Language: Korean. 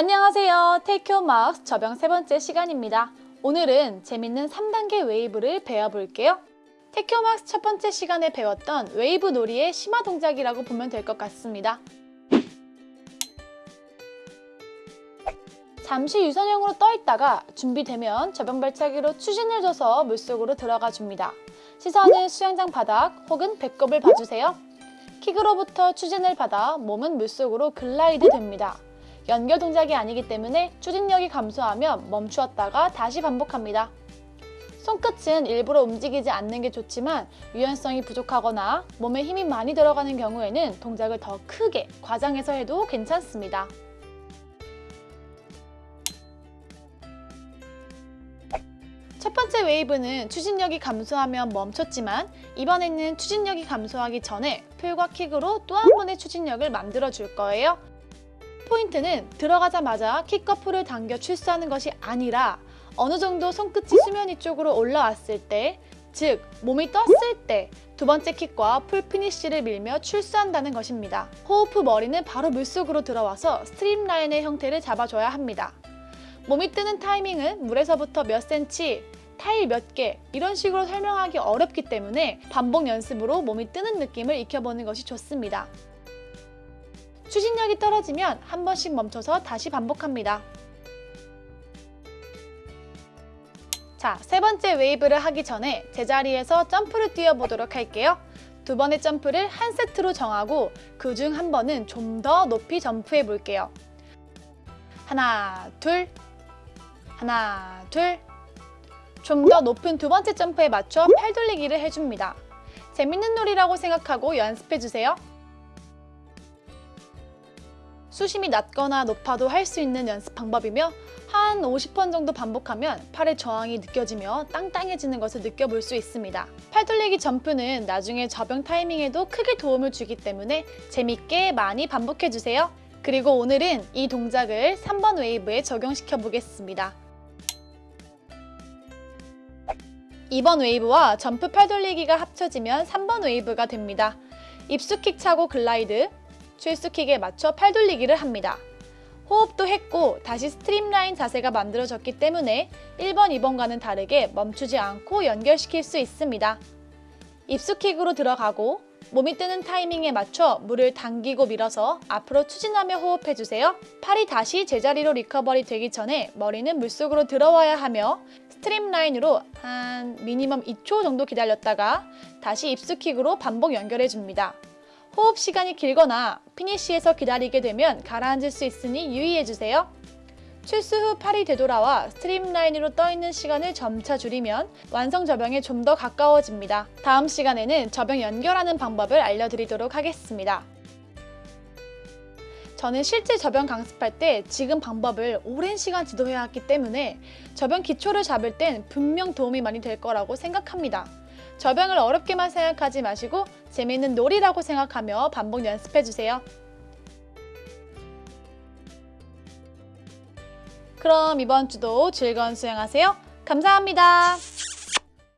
안녕하세요. Take Your Marks 접영 세 번째 시간입니다. 오늘은 재밌는 3단계 웨이브를 배워볼게요. Take Your Marks 첫 번째 시간에 배웠던 웨이브 놀이의 심화 동작이라고 보면 될 것 같습니다. 잠시 유선형으로 떠 있다가 준비되면 접영 발차기로 추진을 줘서 물속으로 들어가 줍니다. 시선은 수영장 바닥 혹은 배꼽을 봐주세요. 킥으로부터 추진을 받아 몸은 물속으로 글라이드 됩니다. 연결 동작이 아니기 때문에 추진력이 감소하면 멈추었다가 다시 반복합니다. 손끝은 일부러 움직이지 않는 게 좋지만 유연성이 부족하거나 몸에 힘이 많이 들어가는 경우에는 동작을 더 크게 과장해서 해도 괜찮습니다. 첫 번째 웨이브는 추진력이 감소하면 멈췄지만 이번에는 추진력이 감소하기 전에 pull과 킥으로 또 한 번의 추진력을 만들어 줄 거예요. 포인트는 들어가자마자 pull을 당겨 출수하는 것이 아니라 어느 정도 손끝이 수면 위쪽으로 올라왔을 때, 즉 몸이 떴을 때 두 번째 킥과 pull finish를 밀며 출수한다는 것입니다. 호흡 후 머리는 바로 물속으로 들어와서 streamline의 형태를 잡아줘야 합니다. 몸이 뜨는 타이밍은 물에서부터 몇 센치, 타일 몇 개 이런 식으로 설명하기 어렵기 때문에 반복 연습으로 몸이 뜨는 느낌을 익혀보는 것이 좋습니다. 추진력이 떨어지면 한 번씩 멈춰서 다시 반복합니다. 자, 세 번째 웨이브를 하기 전에 제자리에서 점프를 뛰어보도록 할게요. 두 번의 점프를 한 세트로 정하고 그 중 한 번은 좀 더 높이 점프해 볼게요. 하나, 둘, 하나, 둘. 좀 더 높은 두 번째 점프에 맞춰 팔 돌리기를 해줍니다. 재밌는 놀이라고 생각하고 연습해주세요. 수심이 낮거나 높아도 할 수 있는 연습 방법이며 한 50번 정도 반복하면 팔의 저항이 느껴지며 땅땅해지는 것을 느껴볼 수 있습니다. 팔 돌리기 점프는 나중에 저병 타이밍에도 크게 도움을 주기 때문에 재밌게 많이 반복해주세요. 그리고 오늘은 이 동작을 3번 웨이브에 적용시켜 보겠습니다. 2번 웨이브와 점프 팔 돌리기가 합쳐지면 3번 웨이브가 됩니다. 입수킥 차고 glide, 출수킥에 맞춰 팔 돌리기를 합니다. 호흡도 했고 다시 streamline 자세가 만들어졌기 때문에 1번, 2번과는 다르게 멈추지 않고 연결시킬 수 있습니다. 입수킥으로 들어가고 몸이 뜨는 타이밍에 맞춰 물을 당기고 밀어서 앞으로 추진하며 호흡해주세요. 팔이 다시 제자리로 recovery 되기 전에 머리는 물속으로 들어와야 하며 streamline으로 한 미니멈 2초 정도 기다렸다가 다시 입수킥으로 반복 연결해줍니다. 호흡 시간이 길거나 finish에서 기다리게 되면 가라앉을 수 있으니 유의해주세요. 출수 후 팔이 되돌아와 streamline으로 떠있는 시간을 점차 줄이면 완성 접영에 좀 더 가까워집니다. 다음 시간에는 접영 연결하는 방법을 알려드리도록 하겠습니다. 저는 실제 저병 강습할 때 지금 방법을 오랜 시간 지도해왔기 때문에 저병 기초를 잡을 땐 분명 도움이 많이 될 거라고 생각합니다. 저병을 어렵게만 생각하지 마시고 재미있는 놀이라고 생각하며 반복 연습해주세요. 그럼 이번 주도 즐거운 수영하세요. 감사합니다.